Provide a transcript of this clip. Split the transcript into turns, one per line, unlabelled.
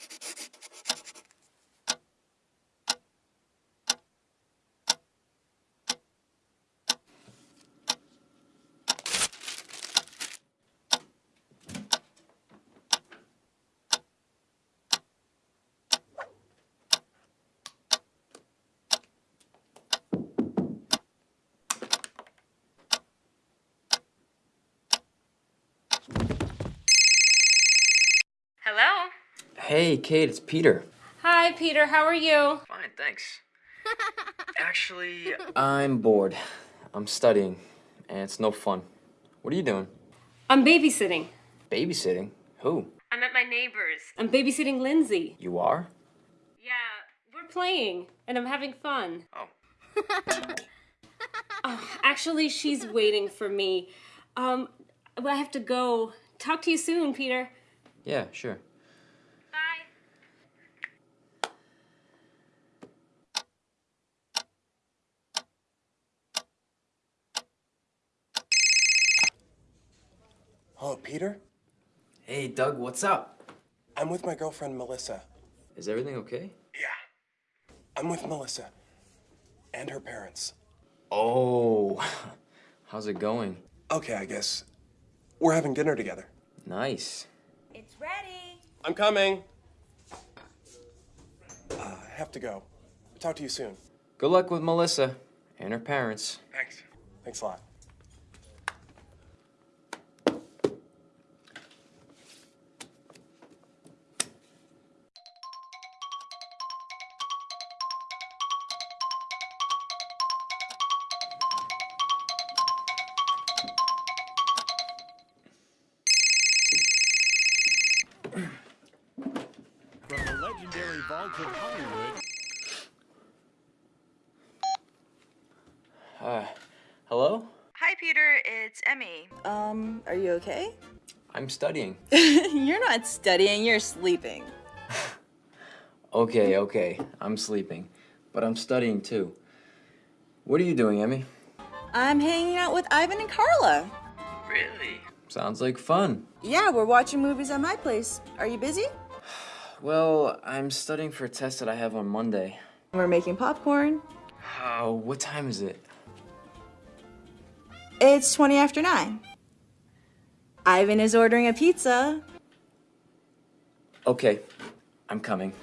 Hello?
Hey, Kate, it's Peter.
Hi, Peter. How are you?
Fine, thanks. Actually, I'm bored. I'm studying, and it's no fun. What are you doing?
I'm babysitting.
Babysitting? Who?
I'm at my neighbor's. I'm babysitting Lindsay.
You are?
Yeah, we're playing, and I'm having fun.
Oh.
Oh, actually, she's waiting for me. Um, I have to go. Talk to you soon, Peter.
Yeah, sure.
Hello, Peter?
Hey, Doug, what's up?
I'm with my girlfriend, Melissa.
Is everything okay?
Yeah. I'm with Melissa. And her parents.
Oh, how's it going?
Okay, I guess. We're having dinner together.
Nice.
It's ready.
I'm coming. Uh, I have to go. Talk to you soon.
Good luck with Melissa and her parents.
Thanks. Thanks a lot.
Legendary vault of Hollywood,
Uh, hello?
Hi, Peter. It's Emmy. Um, are you okay?
I'm studying.
you're not studying, you're sleeping.
Okay, okay, I'm sleeping. But I'm studying too. What are you doing, Emmy?
I'm hanging out with Ivan and Carla.
Really? Sounds like fun.
Yeah, we're watching movies at my place. Are you busy?
Well, I'm studying for a test that I have on Monday.
We're making popcorn.
Oh, what time is it?
It's 20 after 9. Ivan is ordering a pizza.
Okay, I'm coming.